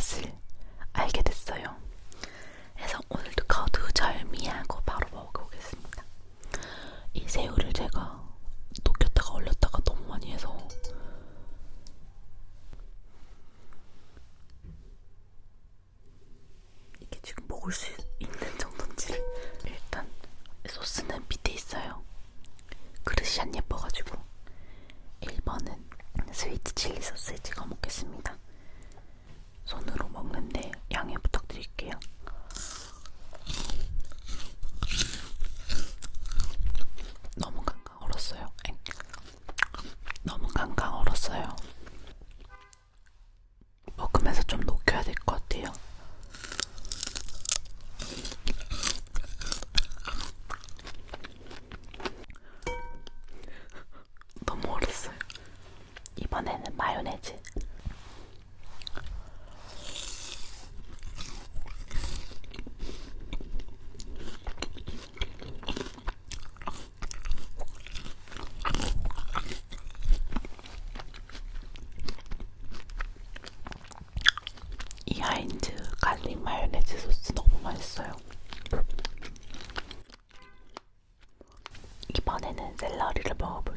맛을 알게 됐어요. 그래서 오늘도 거두절미하고 바로 먹어보겠습니다. 이 새우를 제가 녹였다가 얼렸다가 너무 많이 해서 이게 지금 먹을 수 있는 정도인지 일단 소스는 밑에 있어요. 그릇이 안 예뻐. 마요네즈 이 하인드 갈릭 마요네즈 소스 너무 맛있어요. 이번에는 샐러리를 먹어볼게요.